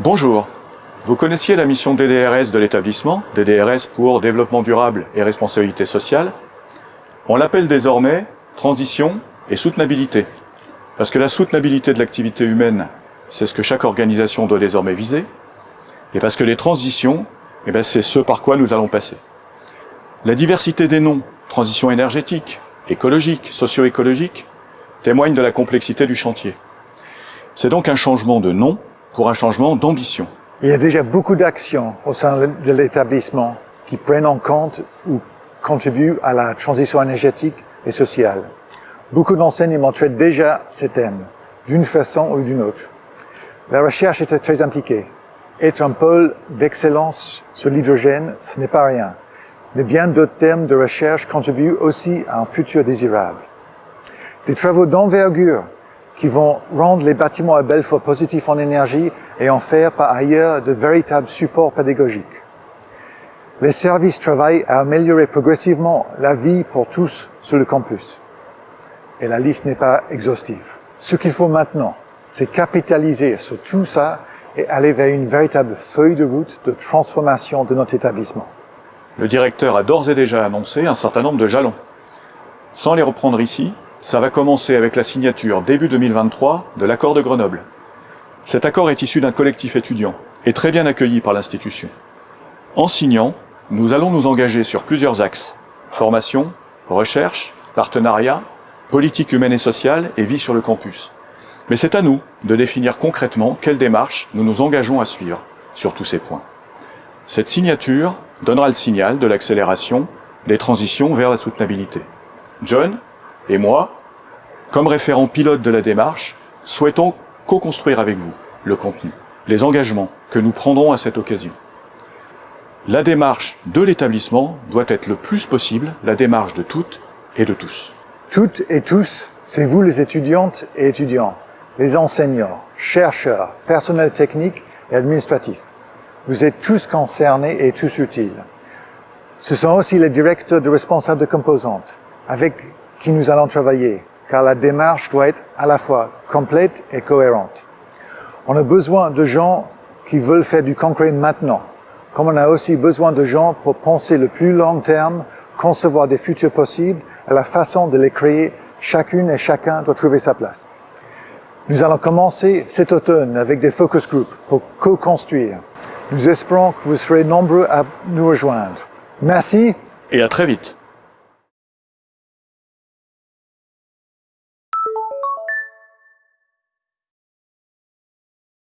Bonjour. Vous connaissiez la mission DDRS de l'établissement, DDRS pour Développement durable et responsabilité sociale. On l'appelle désormais transition et soutenabilité. Parce que la soutenabilité de l'activité humaine, c'est ce que chaque organisation doit désormais viser. Et parce que les transitions, eh ben, c'est ce par quoi nous allons passer. La diversité des noms, transition énergétique, écologique, socio-écologique, témoigne de la complexité du chantier. C'est donc un changement de nom pour un changement d'ambition. Il y a déjà beaucoup d'actions au sein de l'établissement qui prennent en compte ou contribuent à la transition énergétique et sociale. Beaucoup d'enseignements traitent déjà ces thèmes, d'une façon ou d'une autre. La recherche était très impliquée. Être un pôle d'excellence sur l'hydrogène, ce n'est pas rien. Mais bien d'autres thèmes de recherche contribuent aussi à un futur désirable. Des travaux d'envergure qui vont rendre les bâtiments à Belfort positifs en énergie et en faire par ailleurs de véritables supports pédagogiques. Les services travaillent à améliorer progressivement la vie pour tous sur le campus. Et la liste n'est pas exhaustive. Ce qu'il faut maintenant, c'est capitaliser sur tout ça et aller vers une véritable feuille de route de transformation de notre établissement. Le directeur a d'ores et déjà annoncé un certain nombre de jalons. Sans les reprendre ici, ça va commencer avec la signature début 2023 de l'accord de Grenoble. Cet accord est issu d'un collectif étudiant et très bien accueilli par l'institution. En signant, nous allons nous engager sur plusieurs axes. Formation, recherche, partenariat, politique humaine et sociale et vie sur le campus. Mais c'est à nous de définir concrètement quelle démarche nous nous engageons à suivre sur tous ces points. Cette signature donnera le signal de l'accélération des transitions vers la soutenabilité. John, et moi, comme référent pilote de la démarche, souhaitons co-construire avec vous le contenu, les engagements que nous prendrons à cette occasion. La démarche de l'établissement doit être le plus possible la démarche de toutes et de tous. Toutes et tous, c'est vous les étudiantes et étudiants, les enseignants, chercheurs, personnel technique et administratif. Vous êtes tous concernés et tous utiles. Ce sont aussi les directeurs de responsables de composantes, avec qui nous allons travailler, car la démarche doit être à la fois complète et cohérente. On a besoin de gens qui veulent faire du concret maintenant, comme on a aussi besoin de gens pour penser le plus long terme, concevoir des futurs possibles et la façon de les créer, chacune et chacun doit trouver sa place. Nous allons commencer cet automne avec des focus groups pour co-construire. Nous espérons que vous serez nombreux à nous rejoindre. Merci. Et à très vite.